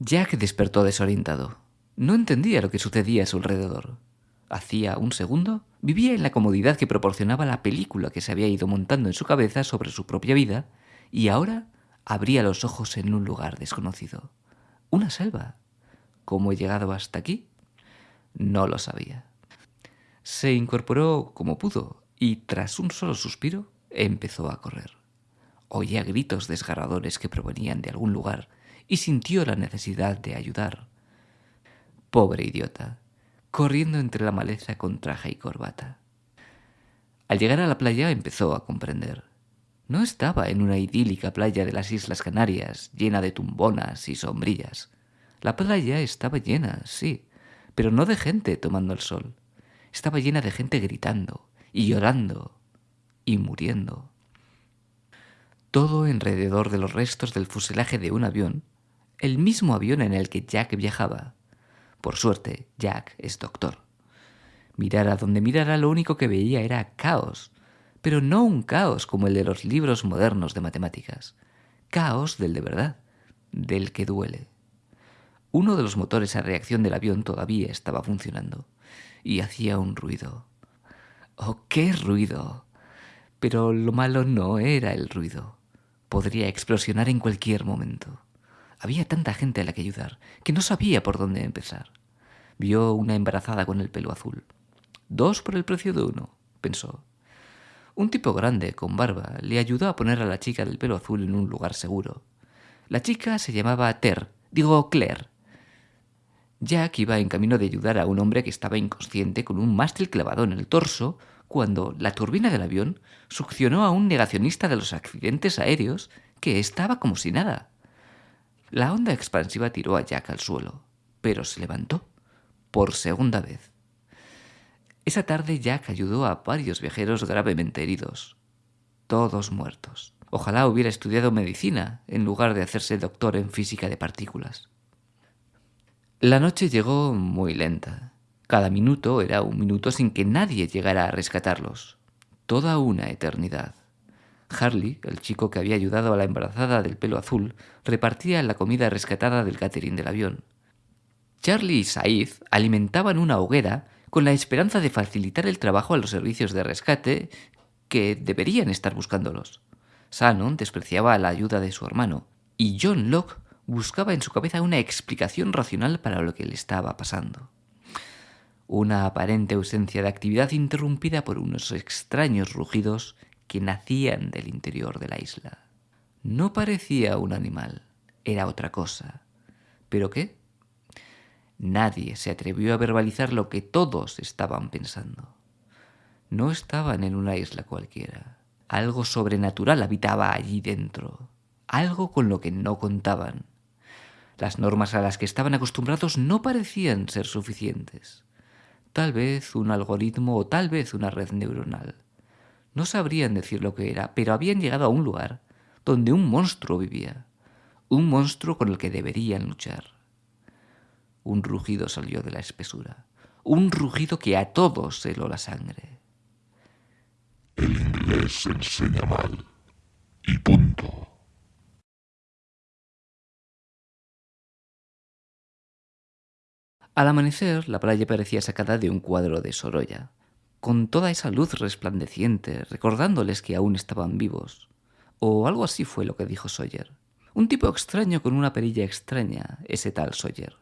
Jack despertó desorientado. No entendía lo que sucedía a su alrededor. Hacía un segundo vivía en la comodidad que proporcionaba la película que se había ido montando en su cabeza sobre su propia vida y ahora abría los ojos en un lugar desconocido. Una selva. ¿Cómo he llegado hasta aquí? No lo sabía. Se incorporó como pudo y tras un solo suspiro empezó a correr. Oía gritos desgarradores que provenían de algún lugar y sintió la necesidad de ayudar. Pobre idiota, corriendo entre la maleza con traje y corbata. Al llegar a la playa empezó a comprender. No estaba en una idílica playa de las Islas Canarias, llena de tumbonas y sombrillas. La playa estaba llena, sí, pero no de gente tomando el sol. Estaba llena de gente gritando y llorando y muriendo. Todo alrededor de los restos del fuselaje de un avión, el mismo avión en el que Jack viajaba. Por suerte, Jack es doctor. Mirara donde mirara, lo único que veía era caos, pero no un caos como el de los libros modernos de matemáticas. Caos del de verdad, del que duele. Uno de los motores a reacción del avión todavía estaba funcionando y hacía un ruido. ¡Oh, qué ruido! Pero lo malo no era el ruido. Podría explosionar en cualquier momento. Había tanta gente a la que ayudar que no sabía por dónde empezar. Vio una embarazada con el pelo azul. Dos por el precio de uno, pensó. Un tipo grande, con barba, le ayudó a poner a la chica del pelo azul en un lugar seguro. La chica se llamaba Ter, digo Claire, Jack iba en camino de ayudar a un hombre que estaba inconsciente con un mástil clavado en el torso cuando la turbina del avión succionó a un negacionista de los accidentes aéreos que estaba como si nada. La onda expansiva tiró a Jack al suelo, pero se levantó por segunda vez. Esa tarde Jack ayudó a varios viajeros gravemente heridos, todos muertos. Ojalá hubiera estudiado medicina en lugar de hacerse doctor en física de partículas. La noche llegó muy lenta. Cada minuto era un minuto sin que nadie llegara a rescatarlos. Toda una eternidad. Harley, el chico que había ayudado a la embarazada del pelo azul, repartía la comida rescatada del catering del avión. Charlie y Said alimentaban una hoguera con la esperanza de facilitar el trabajo a los servicios de rescate que deberían estar buscándolos. Shannon despreciaba la ayuda de su hermano, y John Locke buscaba en su cabeza una explicación racional para lo que le estaba pasando. Una aparente ausencia de actividad interrumpida por unos extraños rugidos que nacían del interior de la isla. No parecía un animal, era otra cosa. ¿Pero qué? Nadie se atrevió a verbalizar lo que todos estaban pensando. No estaban en una isla cualquiera. Algo sobrenatural habitaba allí dentro, algo con lo que no contaban. Las normas a las que estaban acostumbrados no parecían ser suficientes. Tal vez un algoritmo o tal vez una red neuronal. No sabrían decir lo que era, pero habían llegado a un lugar donde un monstruo vivía. Un monstruo con el que deberían luchar. Un rugido salió de la espesura. Un rugido que a todos heló la sangre. El inglés enseña mal. Y punto. Al amanecer, la playa parecía sacada de un cuadro de Sorolla, con toda esa luz resplandeciente, recordándoles que aún estaban vivos. O algo así fue lo que dijo Sawyer. Un tipo extraño con una perilla extraña, ese tal Sawyer.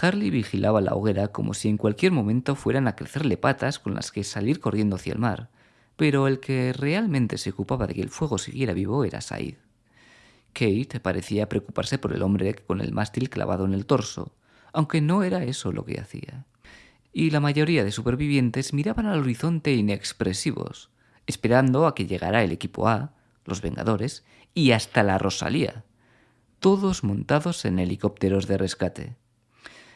Harley vigilaba la hoguera como si en cualquier momento fueran a crecerle patas con las que salir corriendo hacia el mar, pero el que realmente se ocupaba de que el fuego siguiera vivo era Said. Kate parecía preocuparse por el hombre con el mástil clavado en el torso, aunque no era eso lo que hacía. Y la mayoría de supervivientes miraban al horizonte inexpresivos, esperando a que llegara el equipo A, los Vengadores, y hasta la Rosalía, todos montados en helicópteros de rescate.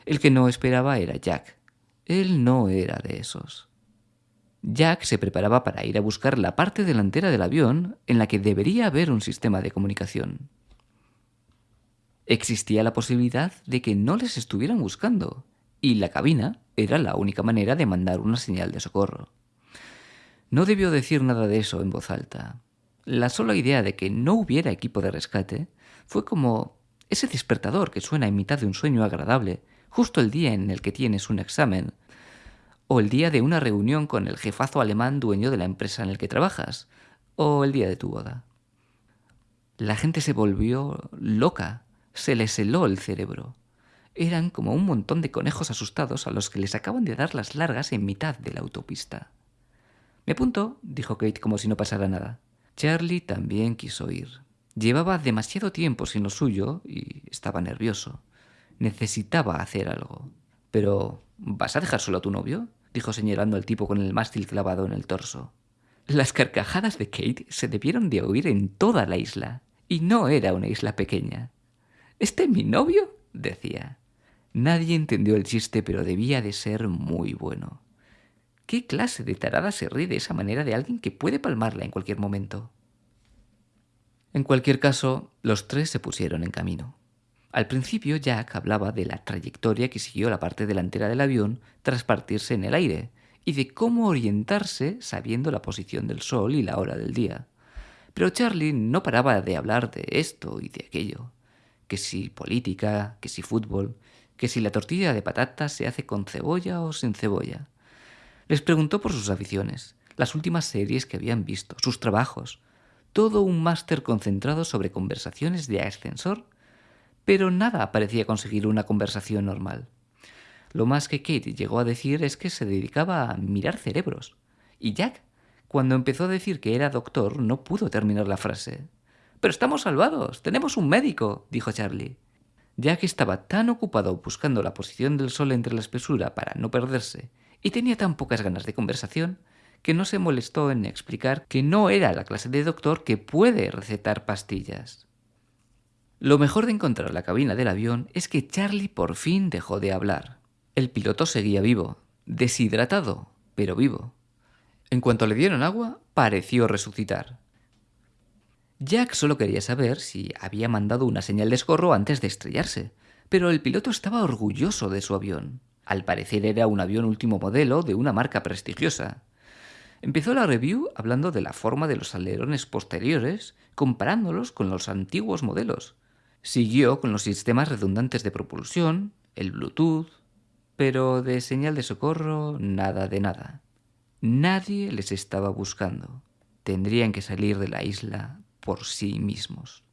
El que no esperaba era Jack. Él no era de esos. Jack se preparaba para ir a buscar la parte delantera del avión en la que debería haber un sistema de comunicación. Existía la posibilidad de que no les estuvieran buscando, y la cabina era la única manera de mandar una señal de socorro. No debió decir nada de eso en voz alta. La sola idea de que no hubiera equipo de rescate fue como ese despertador que suena en mitad de un sueño agradable, justo el día en el que tienes un examen, o el día de una reunión con el jefazo alemán dueño de la empresa en el que trabajas, o el día de tu boda. La gente se volvió loca, se les heló el cerebro. Eran como un montón de conejos asustados a los que les acaban de dar las largas en mitad de la autopista. Me apunto, dijo Kate como si no pasara nada. Charlie también quiso ir. Llevaba demasiado tiempo sin lo suyo y estaba nervioso. Necesitaba hacer algo. Pero, ¿vas a dejar solo a tu novio? dijo señalando al tipo con el mástil clavado en el torso. Las carcajadas de Kate se debieron de oír en toda la isla. Y no era una isla pequeña. ¿Este es mi novio? decía. Nadie entendió el chiste, pero debía de ser muy bueno. ¿Qué clase de tarada se ríe de esa manera de alguien que puede palmarla en cualquier momento? En cualquier caso, los tres se pusieron en camino. Al principio Jack hablaba de la trayectoria que siguió la parte delantera del avión tras partirse en el aire y de cómo orientarse sabiendo la posición del sol y la hora del día. Pero Charlie no paraba de hablar de esto y de aquello. Que si política, que si fútbol, que si la tortilla de patatas se hace con cebolla o sin cebolla. Les preguntó por sus aficiones, las últimas series que habían visto, sus trabajos, todo un máster concentrado sobre conversaciones de ascensor, pero nada parecía conseguir una conversación normal. Lo más que Kate llegó a decir es que se dedicaba a mirar cerebros, y Jack, cuando empezó a decir que era doctor, no pudo terminar la frase. Pero estamos salvados, tenemos un médico, dijo Charlie ya que estaba tan ocupado buscando la posición del sol entre la espesura para no perderse, y tenía tan pocas ganas de conversación, que no se molestó en explicar que no era la clase de doctor que puede recetar pastillas. Lo mejor de encontrar la cabina del avión es que Charlie por fin dejó de hablar. El piloto seguía vivo, deshidratado, pero vivo. En cuanto le dieron agua, pareció resucitar. Jack solo quería saber si había mandado una señal de escorro antes de estrellarse, pero el piloto estaba orgulloso de su avión. Al parecer era un avión último modelo de una marca prestigiosa. Empezó la review hablando de la forma de los alerones posteriores, comparándolos con los antiguos modelos. Siguió con los sistemas redundantes de propulsión, el Bluetooth, pero de señal de socorro nada de nada. Nadie les estaba buscando. Tendrían que salir de la isla por sí mismos.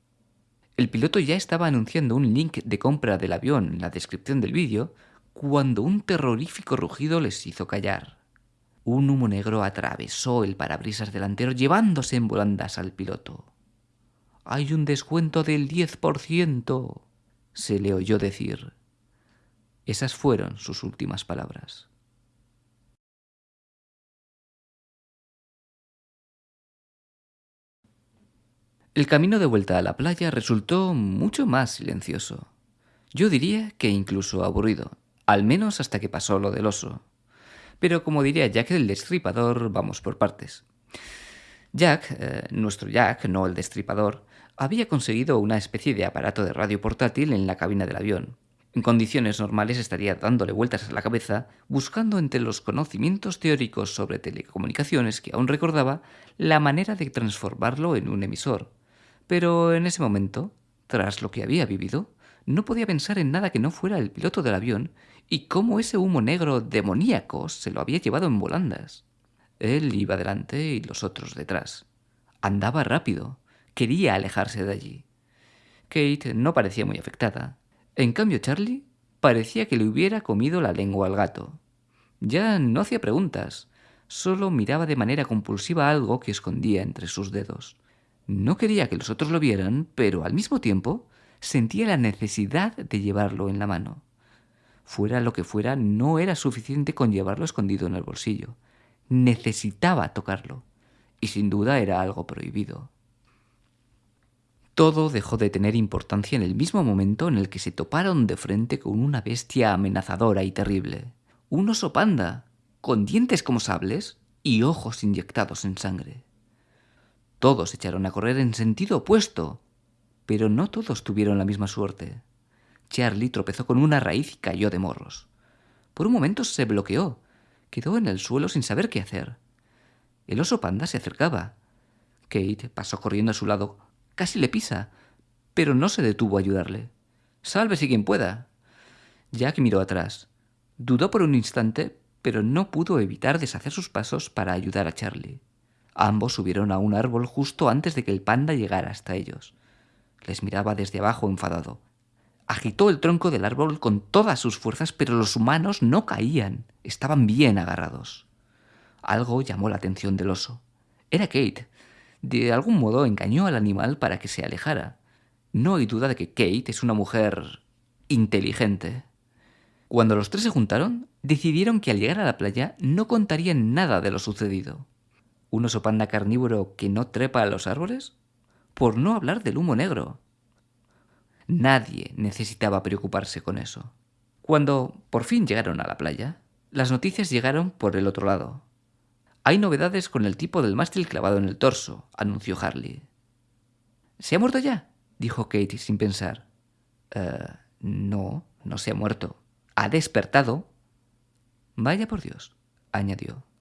El piloto ya estaba anunciando un link de compra del avión en la descripción del vídeo cuando un terrorífico rugido les hizo callar. Un humo negro atravesó el parabrisas delantero llevándose en volandas al piloto. Hay un descuento del 10%, se le oyó decir. Esas fueron sus últimas palabras. El camino de vuelta a la playa resultó mucho más silencioso. Yo diría que incluso aburrido, al menos hasta que pasó lo del oso. Pero como diría Jack el destripador, vamos por partes. Jack, eh, nuestro Jack, no el destripador, había conseguido una especie de aparato de radio portátil en la cabina del avión. En condiciones normales estaría dándole vueltas a la cabeza, buscando entre los conocimientos teóricos sobre telecomunicaciones que aún recordaba la manera de transformarlo en un emisor. Pero en ese momento, tras lo que había vivido, no podía pensar en nada que no fuera el piloto del avión y cómo ese humo negro demoníaco se lo había llevado en volandas. Él iba delante y los otros detrás. Andaba rápido. Quería alejarse de allí. Kate no parecía muy afectada. En cambio, Charlie parecía que le hubiera comido la lengua al gato. Ya no hacía preguntas, solo miraba de manera compulsiva algo que escondía entre sus dedos. No quería que los otros lo vieran, pero al mismo tiempo sentía la necesidad de llevarlo en la mano. Fuera lo que fuera, no era suficiente con llevarlo escondido en el bolsillo. Necesitaba tocarlo. Y sin duda era algo prohibido. Todo dejó de tener importancia en el mismo momento en el que se toparon de frente con una bestia amenazadora y terrible. Un oso panda, con dientes como sables y ojos inyectados en sangre. Todos echaron a correr en sentido opuesto, pero no todos tuvieron la misma suerte. Charlie tropezó con una raíz y cayó de morros. Por un momento se bloqueó, quedó en el suelo sin saber qué hacer. El oso panda se acercaba. Kate pasó corriendo a su lado, casi le pisa, pero no se detuvo a ayudarle. Sálvese quien pueda. Jack miró atrás. Dudó por un instante, pero no pudo evitar deshacer sus pasos para ayudar a Charlie. Ambos subieron a un árbol justo antes de que el panda llegara hasta ellos. Les miraba desde abajo enfadado. Agitó el tronco del árbol con todas sus fuerzas, pero los humanos no caían, estaban bien agarrados. Algo llamó la atención del oso. Era Kate. De algún modo engañó al animal para que se alejara. No hay duda de que Kate es una mujer inteligente. Cuando los tres se juntaron, decidieron que al llegar a la playa no contarían nada de lo sucedido. ¿Un oso panda carnívoro que no trepa a los árboles? Por no hablar del humo negro. Nadie necesitaba preocuparse con eso. Cuando por fin llegaron a la playa, las noticias llegaron por el otro lado. Hay novedades con el tipo del mástil clavado en el torso, anunció Harley. ¿Se ha muerto ya? dijo Kate sin pensar. «Eh, no, no se ha muerto. Ha despertado. Vaya por Dios, añadió.